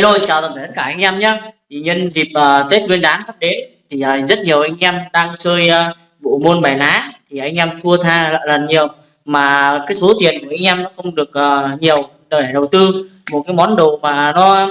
Hello chào tất cả anh em nhé thì nhân dịp uh, Tết Nguyên đán sắp đến thì uh, rất nhiều anh em đang chơi uh, bộ môn bài lá. Thì anh em thua tha lần nhiều mà cái số tiền của anh em nó không được uh, nhiều để đầu tư. Một cái món đồ mà nó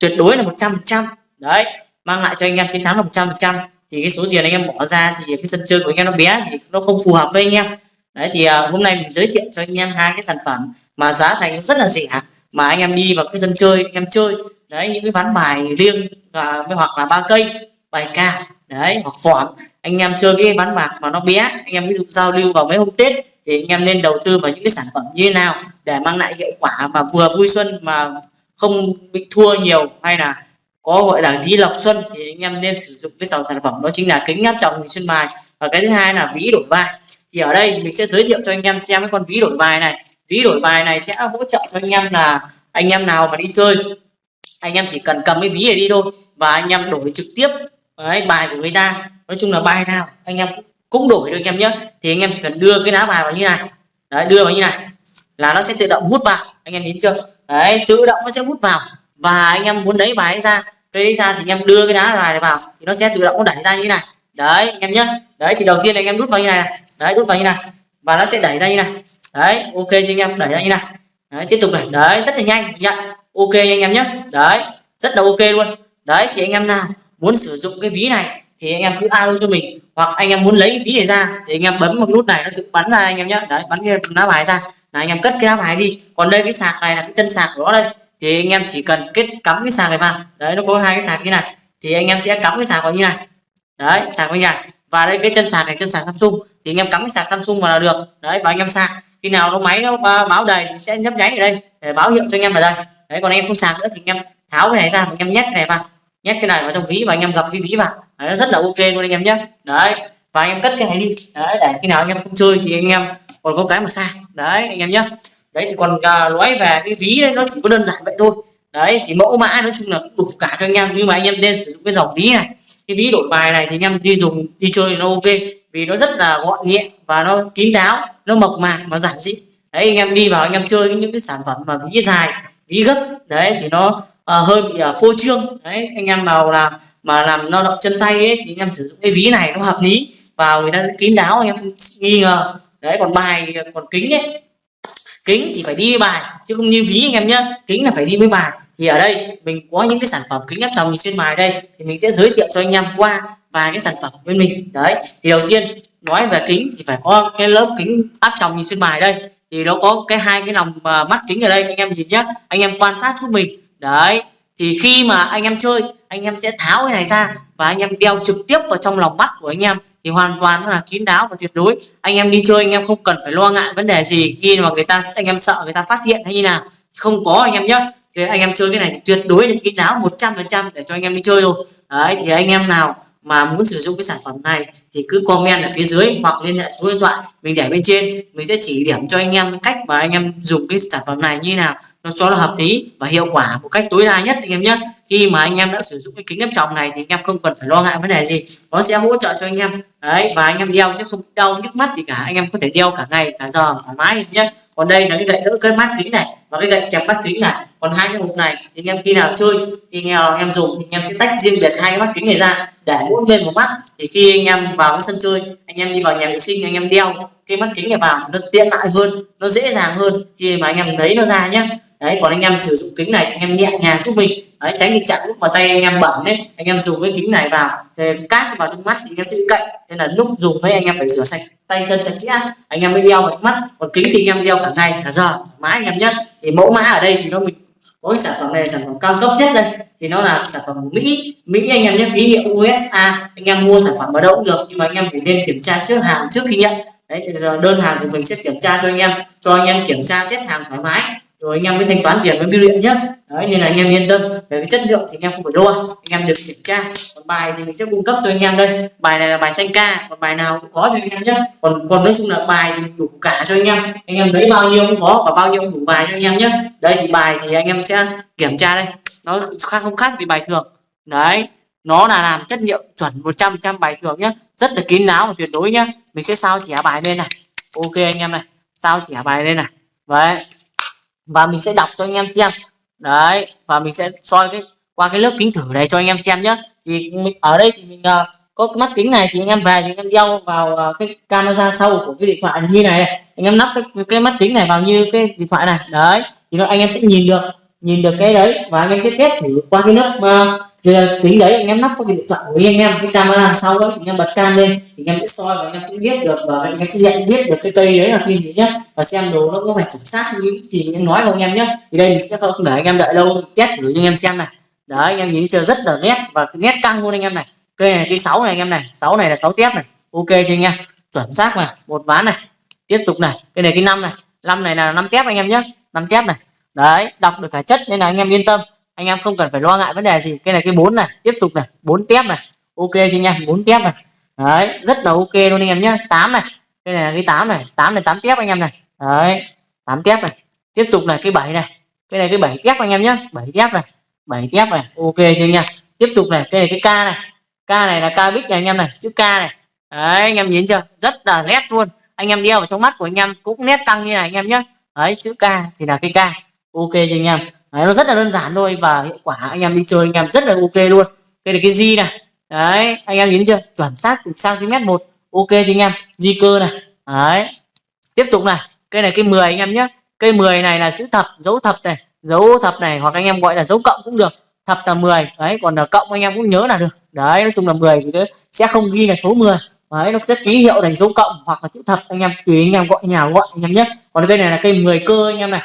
tuyệt đối là 100% đấy mang lại cho anh em chiến thắng là 100% thì cái số tiền anh em bỏ ra thì cái sân chơi của anh em nó bé thì nó không phù hợp với anh em. Đấy thì uh, hôm nay mình giới thiệu cho anh em hai cái sản phẩm mà giá thành rất là rẻ mà anh em đi vào cái sân chơi, anh em chơi. Đấy, những cái ván bài riêng và hoặc là ba cây, bài ca. Đấy, hoặc phỏm anh em chơi cái ván bạc mà nó bé, anh em ví dụ giao lưu vào mấy hôm tết thì anh em nên đầu tư vào những cái sản phẩm như thế nào để mang lại hiệu quả mà vừa vui xuân mà không bị thua nhiều hay là có, gọi là, tí lọc xuân thì anh em nên sử dụng cái dòng sản phẩm đó chính là kính áp tròng hình xuân bài. Và cái thứ hai là ví đổi bài. Thì ở đây mình sẽ giới thiệu cho anh em xem cái con ví đổi bài này ví đổi bài này sẽ hỗ trợ cho anh em là anh em nào mà đi chơi anh em chỉ cần cầm cái ví này đi thôi và anh em đổi trực tiếp đấy, bài của người ta nói chung là bài nào anh em cũng đổi được anh em nhé thì anh em chỉ cần đưa cái lá bài vào như này đấy đưa vào như này là nó sẽ tự động hút vào anh em nhìn chưa đấy tự động nó sẽ hút vào và anh em muốn lấy bài ra cái đấy ra thì anh em đưa cái lá bài này vào thì nó sẽ tự động nó đẩy ra như này đấy anh em nhé đấy thì đầu tiên anh em đút vào như này đấy đút vào như này và nó sẽ đẩy ra như này. Đấy ok cho anh em đẩy ra như này. Đấy, tiếp tục này. Đấy rất là nhanh nhận ok anh em nhé. Đấy rất là ok luôn. Đấy thì anh em nào muốn sử dụng cái ví này thì anh em cứ alo cho mình. Hoặc anh em muốn lấy ví này ra thì anh em bấm một nút này nó tự bắn ra anh em nhé. Đấy bắn cái lá bài ra. Là anh em cất cái lá bài đi. Còn đây cái sạc này là cái chân sạc của nó đây. Thì anh em chỉ cần kết cắm cái sạc này vào. Đấy nó có hai cái sạc như này. Thì anh em sẽ cắm cái sạc vào như này. Đấy sạc vào như này. Và đây cái chân sạc này chân sạc Samsung thì anh em cắm cái sạc Samsung vào là được đấy và anh em sạc khi nào nó máy nó báo đầy thì sẽ nhấp nháy ở đây để báo hiệu cho anh em ở đây đấy còn anh em không sạc nữa thì anh em tháo cái này ra anh em nhét cái này vào nhét cái này vào trong ví và anh em gặp cái ví vào đấy, nó rất là ok luôn anh em nhé đấy và anh em cất cái này đi đấy để khi nào anh em không chơi thì anh em còn có cái mà sạc đấy anh em nhé đấy thì còn uh, nói về cái ví đấy, nó chỉ có đơn giản vậy thôi đấy thì mẫu mã nói chung là đủ cả cho anh em nhưng mà anh em nên sử dụng cái dòng ví này cái ví đổi bài này thì anh em đi dùng đi chơi nó ok. Vì nó rất là gọn nhẹ và nó kín đáo nó mộc mạc mà giản dị. Đấy anh em đi vào anh em chơi những cái sản phẩm mà ví dài ví gấp đấy thì nó uh, hơi bị uh, phô trương. Đấy anh em nào làm mà làm lao động chân tay ấy thì anh em sử dụng cái ví này nó hợp lý và người ta kín đáo anh em nghi ngờ. Đấy còn bài còn kính ấy. Kính thì phải đi với bài chứ không như ví anh em nhé kính là phải đi với bài thì ở đây mình có những cái sản phẩm kính áp tròng nhìn xuyên mài đây, thì mình sẽ giới thiệu cho anh em qua vài cái sản phẩm bên mình. Đấy, thì đầu tiên nói về kính thì phải có cái lớp kính áp tròng nhìn xuyên mài đây. Thì nó có cái hai cái lòng à, mắt kính ở đây, anh em nhìn nhé anh em quan sát giúp mình. Đấy, thì khi mà anh em chơi, anh em sẽ tháo cái này ra và anh em đeo trực tiếp vào trong lòng mắt của anh em. Thì hoàn toàn là kín đáo và tuyệt đối. Anh em đi chơi, anh em không cần phải lo ngại vấn đề gì khi mà người ta, anh em sợ người ta phát hiện hay như nào. Không có anh em nhé thì anh em chơi cái này thì tuyệt đối là kín đáo 100% để cho anh em đi chơi rồi đấy, thì anh em nào mà muốn sử dụng cái sản phẩm này thì cứ comment ở phía dưới hoặc liên hệ số điện thoại mình để bên trên. Mình sẽ chỉ điểm cho anh em cách mà anh em dùng cái sản phẩm này như thế nào nó cho nó hợp lý và hiệu quả một cách tối đa nhất anh em nhé khi mà anh em đã sử dụng cái kính áp tròng này thì anh em không cần phải lo ngại vấn đề gì nó sẽ hỗ trợ cho anh em đấy và anh em đeo chứ không đau nhức mắt gì cả anh em có thể đeo cả ngày cả giờ thoải mái nhé còn đây là cái gậy đỡ cái mắt kính này và cái gậy kẹp mắt kính này còn hai cái hộp này thì anh em khi nào chơi thì anh em dùng thì anh em sẽ tách riêng biệt hai cái mắt kính này ra để mỗi bên một mắt thì khi anh em vào cái sân chơi anh em đi vào nhà vệ sinh anh em đeo cái mắt kính này vào nó tiện lợi hơn nó dễ dàng hơn khi mà anh em lấy nó ra nhé đấy còn anh em sử dụng kính này thì anh em nhẹ nhàng giúp mình đấy, tránh tình trạng lúc mà tay anh em bẩn đấy anh em dùng cái kính này vào cát vào trong mắt thì anh em sẽ cậy nên là lúc dùng đấy anh em phải rửa sạch tay chân sạch sẽ anh em mới đeo vào mắt còn kính thì anh em đeo cả ngày cả giờ mãi anh em nhé thì mẫu mã ở đây thì nó mình có cái sản phẩm này sản phẩm cao cấp nhất đây thì nó là sản phẩm của Mỹ Mỹ anh em nhé ký hiệu USA anh em mua sản phẩm ở đâu cũng được nhưng mà anh em phải nên kiểm tra trước hàng trước khi nhận đấy đơn hàng của mình sẽ kiểm tra cho anh em cho anh em kiểm tra test hàng thoải mái rồi anh em mới thanh toán tiền với biêu điện nhé đấy, nên là anh em yên tâm. Về cái chất lượng thì anh em không phải lo anh em được kiểm tra. Còn bài thì mình sẽ cung cấp cho anh em đây. Bài này là bài xanh ca. Còn bài nào cũng có cho anh em nhé còn còn nói chung là bài thì đủ cả cho anh em. Anh em lấy bao nhiêu cũng có và bao nhiêu cũng đủ bài cho anh em nhé đây thì bài thì anh em sẽ kiểm tra đây. Nó khác không khác gì bài thường. Đấy, nó là làm chất liệu chuẩn 100 trăm bài thường nhé rất là kín đáo và tuyệt đối nhé mình sẽ sao chỉ bài lên này. Ok anh em này. Sao chỉ bài lên này. Đấy và mình sẽ đọc cho anh em xem. Đấy và mình sẽ soi cái qua cái lớp kính thử này cho anh em xem nhé thì ở đây thì mình uh, có cái mắt kính này thì anh em về thì anh em đeo vào uh, cái camera sau của cái điện thoại như này, này. anh em lắp cái, cái mắt kính này vào như cái điện thoại này. Đấy thì nó anh em sẽ nhìn được nhìn được cái đấy và anh em sẽ test thử qua cái lớp uh, thì tính đấy anh em lắp vào cái điện thoại của anh em cái camera sau đó thì anh em bật cam lên thì anh em sẽ soi và anh em sẽ biết được và anh em sẽ nhận biết được cái cây đấy là cây gì nhá và xem đồ nó có phải chuẩn xác như thì anh mình nói với anh em nhé thì đây mình sẽ không để anh em đợi lâu test thử cho anh em xem này đấy anh em nhìn chưa rất là nét và nét căng luôn anh em này cây này cây sáu này anh em này sáu này là sáu tép này ok chưa anh em chuẩn xác này một ván này tiếp tục này cây này cái năm này năm này là năm tép anh em nhé năm tép này đấy đọc được cả chất nên là anh em yên tâm anh em không cần phải lo ngại vấn đề gì. Cái này cái bốn này, tiếp tục này, bốn tép này. Ok chưa nha, bốn tép này. Đấy, rất là ok luôn anh em nhé tám này, cái này là cái tám này. Tám này, tám tép anh em này. Đấy, tám tép này. Tiếp tục là cái bảy này. Cái này cái bảy tép anh em nhé bảy tép này, bảy tép này. Ok chưa nha. Tiếp tục này, cái này cái k này. K này là k bích này anh em này, chữ k này. Đấy, anh em nhìn chưa? Rất là nét luôn. Anh em đeo vào trong mắt của anh em cũng nét tăng như này anh em nhé đấy, chữ k thì là cái k ok chưa anh em đấy, nó rất là đơn giản thôi và hiệu quả anh em đi chơi anh em rất là ok luôn. Đây là cái di này. Đấy anh em nhìn chưa? Chuẩn xác từ cm một. Ok cho anh em? Di cơ này. Đấy. Tiếp tục này. Cây này cây 10 anh em nhé. Cây 10 này là chữ thập dấu thập này. Dấu thập này hoặc anh em gọi là dấu cộng cũng được. Thập là 10 đấy còn là cộng anh em cũng nhớ là được. Đấy nói chung là 10 thì sẽ không ghi là số 10 đấy nó sẽ ký hiệu thành dấu cộng hoặc là chữ thập. Anh em tùy anh em gọi nhà gọi anh em nhé. Còn cây này là cây 10 cơ anh em này.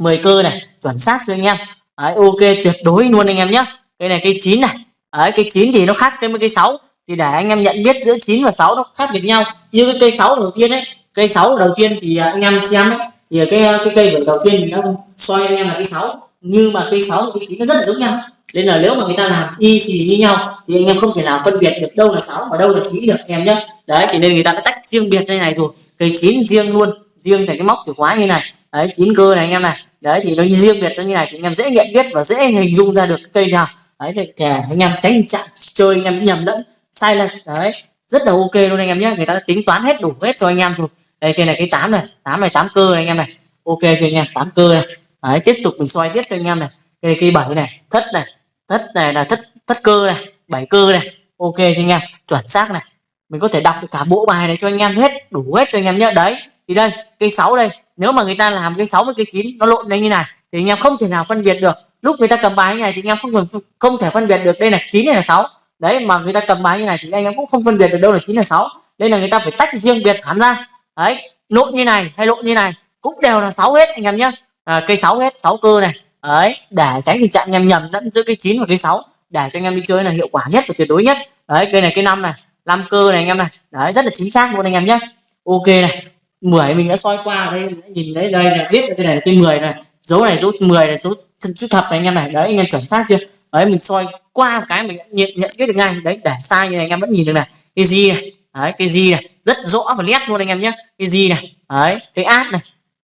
10 cơ này chuẩn xác cho anh em? Đấy, ok tuyệt đối luôn anh em nhé cây này cây 9 này. Đấy, cây 9 thì nó khác với cây 6 thì để anh em nhận biết giữa 9 và 6 nó khác biệt nhau. Như cái cây 6 đầu tiên ấy cây 6 đầu tiên thì à, anh em xem ấy thì cái à, cái cây vở đầu tiên mình đã soi anh em là cây 6 nhưng mà cây 6 và cây 9 nó rất là giống nhau. Nên là nếu mà người ta làm y xì như nhau thì anh em không thể nào phân biệt được đâu là 6 và đâu là 9 được anh em nhé đấy thì nên người ta đã tách riêng biệt đây này rồi. Cây 9 riêng luôn. Riêng thành cái móc chìa khóa như này đấy chín cơ này anh em này đấy thì nó riêng biệt cho như này thì anh em dễ nhận biết và dễ hình dung ra được cây nào đấy để kẻ anh em tránh chạm chơi anh em nhầm lẫn sai lệch đấy rất là ok luôn anh em nhé người ta tính toán hết đủ hết cho anh em rồi đây cây này cái tám này tám này tám cơ này anh em này ok cho anh em tám cơ này đấy tiếp tục mình xoay tiếp cho anh em này cây cây bảy này thất này thất này là thất thất cơ này bảy cơ này ok cho anh em chuẩn xác này mình có thể đọc cả bộ bài này cho anh em hết đủ hết cho anh em nhé đấy thì đây cây 6 đây nếu mà người ta làm cái 6 với cái 9 nó lộn lên như này thì anh em không thể nào phân biệt được. Lúc người ta cầm bài như này thì anh em không không thể phân biệt được đây là 9 hay là 6 đấy mà người ta cầm bài như này thì anh em cũng không phân biệt được đâu là 9 là 6 đây là người ta phải tách riêng biệt hẳn ra. Đấy lộn như này hay lộn như này cũng đều là 6 hết anh em nhé à, cây 6 hết 6 cơ này. Đấy để tránh tình trạng anh em nhầm lẫn giữa cây 9 và cây 6 để cho anh em đi chơi là hiệu quả nhất và tuyệt đối nhất. Đấy cây này cây năm này năm cơ này anh em này. Đấy rất là chính xác luôn anh em nhé ok này 10 mình đã soi qua ở đây, mình đã nhìn thấy đây là biết cái này là cái 10 này, dấu này dấu 10 này, dấu chữ thập này, anh em này, đấy, anh em chuẩn xác chưa? Đấy, mình soi qua một cái mình nhận nhận biết được ngay, đấy, để sai như này anh em vẫn nhìn được này. Cái gì này? Đấy, cái gì này? Rất rõ và nét luôn anh em nhé. Cái gì này? Đấy, cái ad này.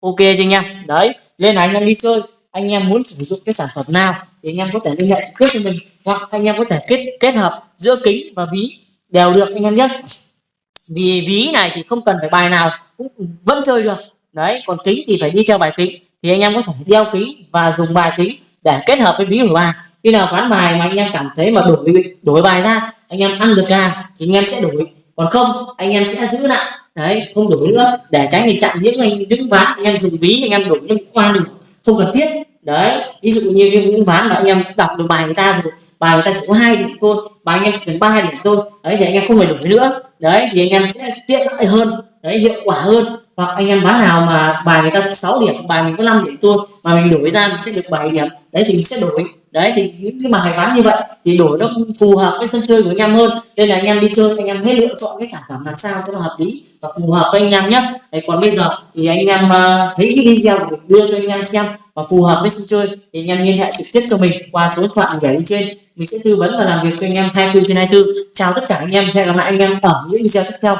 Ok chưa anh em? Đấy, lên là anh em đi chơi. Anh em muốn sử dụng cái sản phẩm nào thì anh em có thể liên hệ trực tiếp cho mình, hoặc anh em có thể kết kết hợp giữa kính và ví đều được anh em nhé. Vì ví này thì không cần phải bài nào cũng vẫn chơi được đấy còn kính thì phải đi theo bài kính thì anh em có thể đeo kính và dùng bài kính để kết hợp với ví đổi bài khi nào phán bài mà anh em cảm thấy mà đổi đổi bài ra anh em ăn được ra thì anh em sẽ đổi còn không anh em sẽ giữ lại đấy không đổi nữa để tránh tình trạng những anh những ván anh em dùng ví anh em đổi những oan được không cần thiết đấy ví dụ như những ván mà anh em đọc được bài người ta rồi bài người ta chỉ có hai điểm thôi bài anh em chỉ cần ba điểm thôi đấy thì anh em không phải đổi nữa đấy thì anh em sẽ tiện lợi hơn đấy hiệu quả hơn. Hoặc anh em bán nào mà bài người ta 6 điểm bài mình có 5 điểm thôi mà mình đổi ra mình sẽ được 7 điểm đấy thì mình sẽ đổi. Đấy thì những cái bài bán như vậy thì đổi nó phù hợp với sân chơi của anh em hơn. Nên là anh em đi chơi anh em hãy lựa chọn cái sản phẩm làm sao cho nó hợp lý và phù hợp với anh em nhé đấy, còn bây giờ thì anh em ờ, thấy cái video của mình đưa cho anh em xem và phù hợp với sân chơi thì anh em liên hệ trực tiếp cho mình qua số điện thoại mình để bên trên. Mình sẽ tư vấn và làm việc cho anh em 24 trên 24 chào tất cả anh em hẹn gặp lại anh em ở những video tiếp theo.